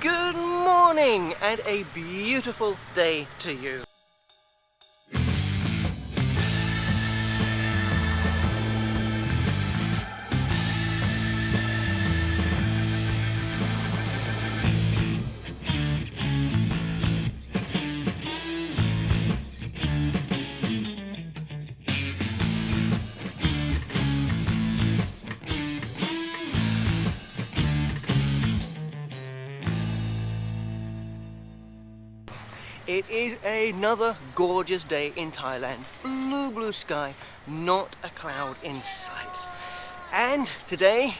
Good morning and a beautiful day to you. It is another gorgeous day in Thailand. Blue, blue sky, not a cloud in sight. And today,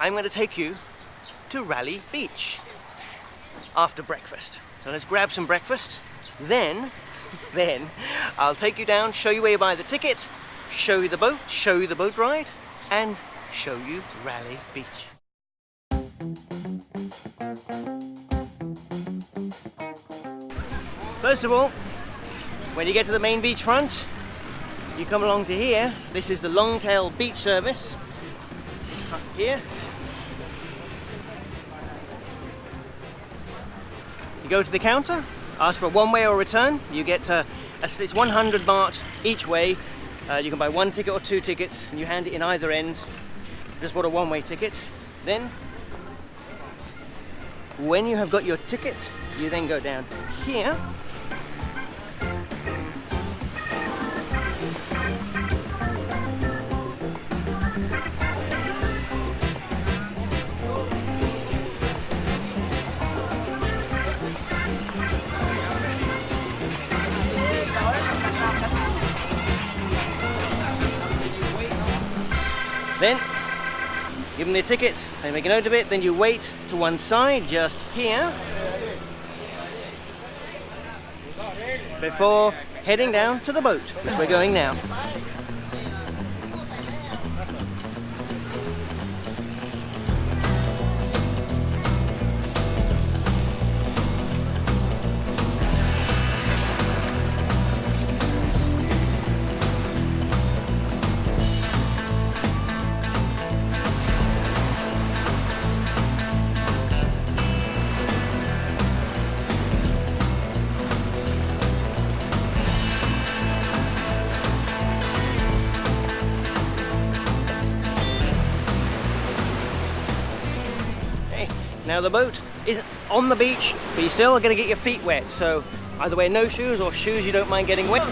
I'm going to take you to Railay Beach after breakfast. So let's grab some breakfast. Then, then I'll take you down, show you where you buy the ticket, show you the boat, show you the boat ride, and show you Railay Beach. First of all, when you get to the main beach front, you come along to here. This is the Longtail Beach Service. Up here. You go to the counter, ask for a one-way or return. You get uh, a, it's 100 baht each way. Uh, you can buy one ticket or two tickets, and you hand it in either end. Just bought a one-way ticket. Then, when you have got your ticket, you then go down here Then give them their ticket, they make a note of it, then you wait to one side just here before heading down to the boat, which we're going now. Now the boat is on the beach, but you're still to get your feet wet. So either wear no shoes or shoes you don't mind getting wet.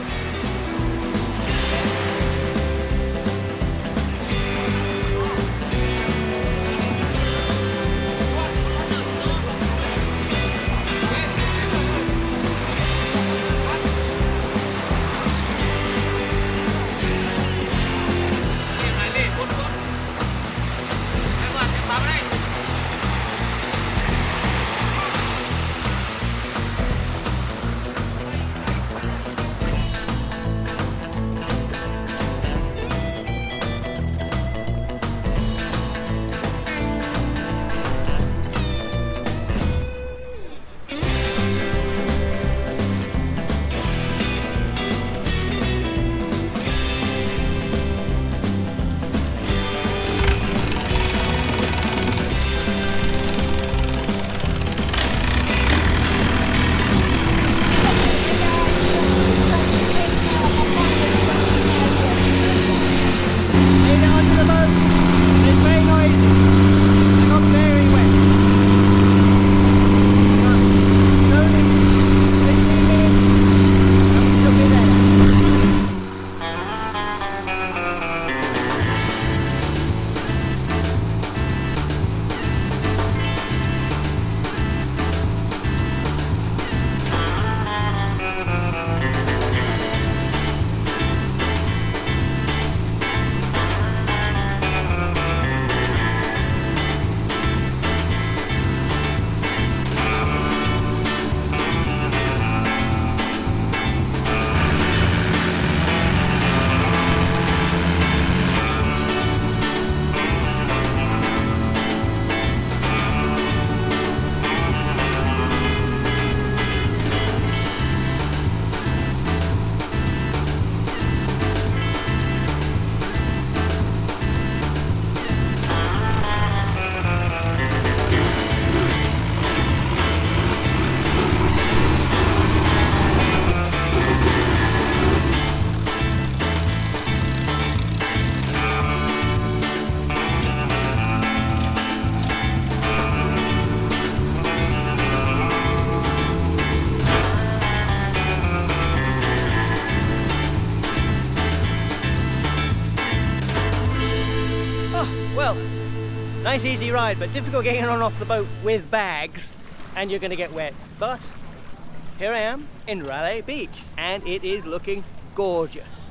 Nice easy ride, but difficult getting on off the boat with bags, and you're gonna get wet. But here I am in Railay Beach, and it is looking gorgeous.